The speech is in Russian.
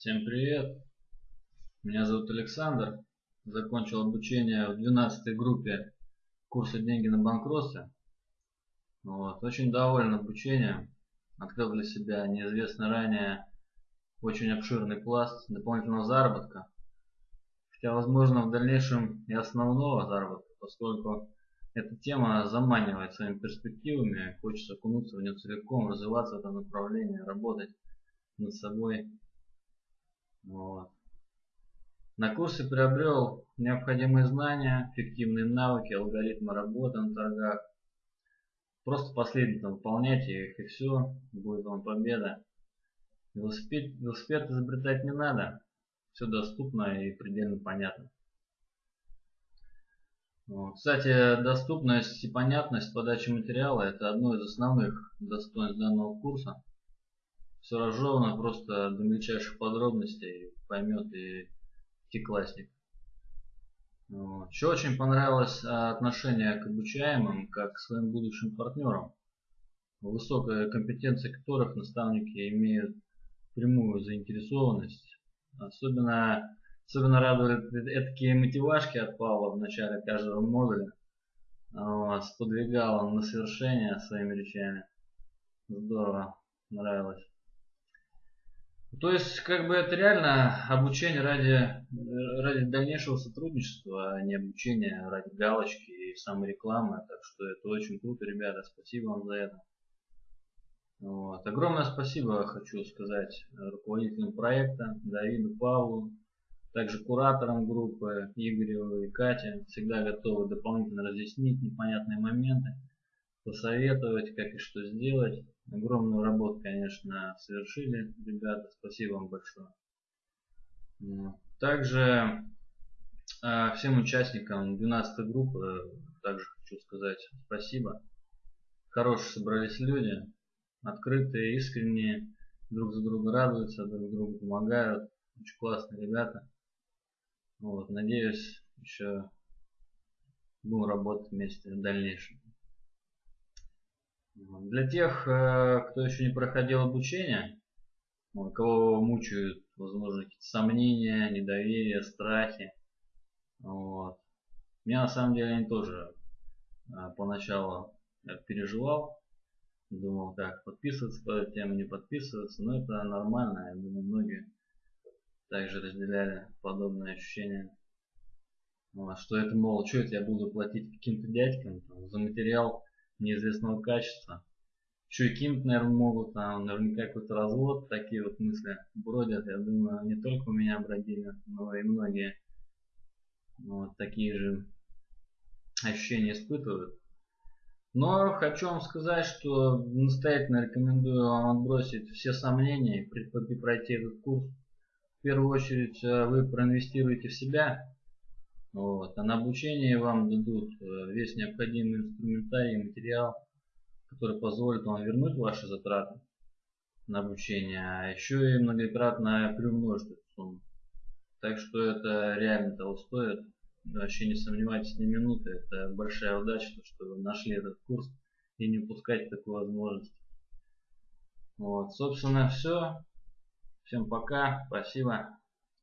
Всем привет! Меня зовут Александр. Закончил обучение в 12 группе курса «Деньги на банкротстве». Вот. Очень доволен обучением. Открыл для себя неизвестный ранее очень обширный пласт дополнительного заработка. Хотя, возможно, в дальнейшем и основного заработка, поскольку эта тема заманивает своими перспективами, хочется окунуться в нее целиком, развиваться в этом направлении, работать над собой вот. На курсе приобрел необходимые знания, эффективные навыки, алгоритмы работы на торгах. Просто последовательно выполняйте их и все, будет вам победа. Велосипед, велосипед изобретать не надо, все доступно и предельно понятно. Кстати, доступность и понятность подачи материала это одно из основных достоинств данного курса все разжевано просто до мельчайших подробностей поймет и пятиклассник. Вот. Еще очень понравилось а, отношение к обучаемым, как к своим будущим партнерам, высокая компетенция которых наставники имеют прямую заинтересованность. Особенно, особенно радовали такие мотивашки от Павла в начале каждого модуля. Вот, сподвигал он на совершение своими речами. Здорово, нравилось. То есть, как бы это реально обучение ради, ради дальнейшего сотрудничества, а не обучение ради галочки и саморекламы. Так что это очень круто, ребята. Спасибо вам за это. Вот. Огромное спасибо хочу сказать руководителям проекта, Давиду, Павлу, также кураторам группы Игорю и Кате. Всегда готовы дополнительно разъяснить непонятные моменты, посоветовать, как и что сделать. Огромную работу, конечно, совершили ребята. Спасибо вам большое. Также а, всем участникам 12 группы также хочу сказать спасибо. Хорошие собрались люди, открытые, искренние, друг за друга радуются, друг другу помогают. Очень классные ребята. Вот, надеюсь, еще будем работать вместе в дальнейшем. Для тех, э, кто еще не проходил обучение, кого мучают, возможно, какие-то сомнения, недоверие, страхи. Вот. Меня на самом деле они тоже э, поначалу переживал. Думал, как подписываться по этой теме, не подписываться. Но это нормально. Я думаю, многие также разделяли подобные ощущения. Что это, мол, что это я буду платить каким-то дядькам там, за материал, неизвестного качества. Еще и кинуть, наверное, могут, там наверняка какой-то развод, такие вот мысли бродят. Я думаю, не только у меня бродили, но и многие вот такие же ощущения испытывают. Но хочу вам сказать, что настоятельно рекомендую вам отбросить все сомнения и пройти этот курс. В первую очередь э, вы проинвестируете в себя, вот. А на обучение вам дадут э, весь необходимый инструментарий и материал, который позволит вам вернуть ваши затраты на обучение, а еще и многократно приумножить эту сумму. Так что это реально того стоит. Вообще не сомневайтесь ни минуты. Это большая удача, что вы нашли этот курс и не упускайте такую возможность. Вот, собственно, все. Всем пока. Спасибо.